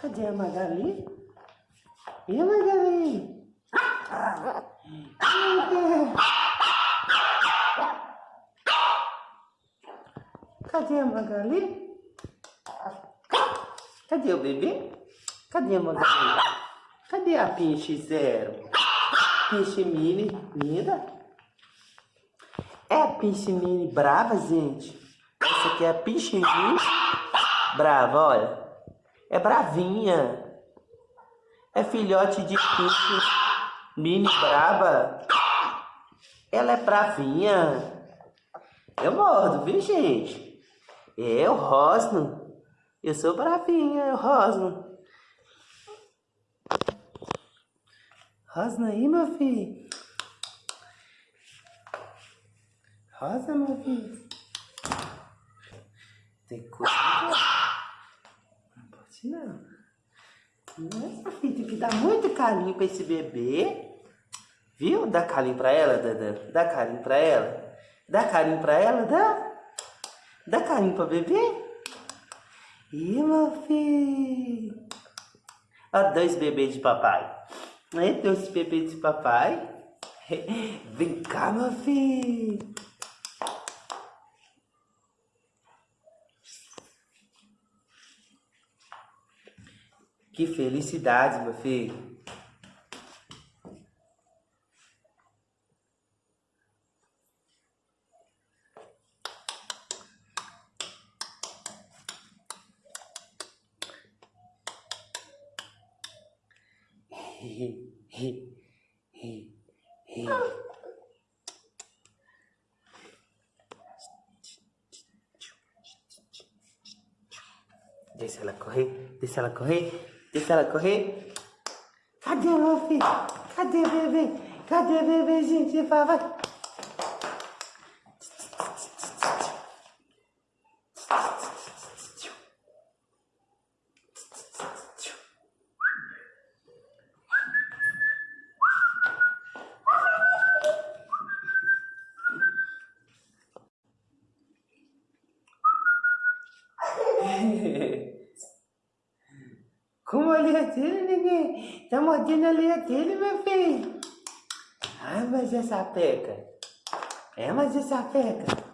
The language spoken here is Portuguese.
Cadê a Magali? E a Magali? Cadê a Magali? Cadê o bebê? Cadê a Magali? Cadê a Pinche Zero? Pinche Mini, linda? É a Pinche Mini brava, gente? Essa aqui é a Pinche Mini brava, olha. É bravinha. É filhote de Pinche Mini brava. Ela é bravinha. Eu mordo, viu, gente? Eu rosno. Eu sou bravinha, eu rosno. Rosna aí, meu filho. Rosa, meu filho. Tem cuidado. Não pode não. Nossa, filho, tem que dar muito carinho pra esse bebê. Viu? Dá carinho pra ela, Dada. Dá carinho pra ela. Dá carinho pra ela, dá? Dá carinho pra bebê? Ih, meu filho. Ó, dois bebês de papai. Aí, dois bebês de papai. Vem cá, meu filho. Que felicidade, meu filho. Deixa ela correr, deixa ela correr, deixa ela correr. Cadê meu filho? Cadê bebê? Cadê bebê, gente? Vai, Como a linha dele, ninguém? Tá mordendo a linha dele, meu filho. Ai, mas essa peca. É, mas essa peca.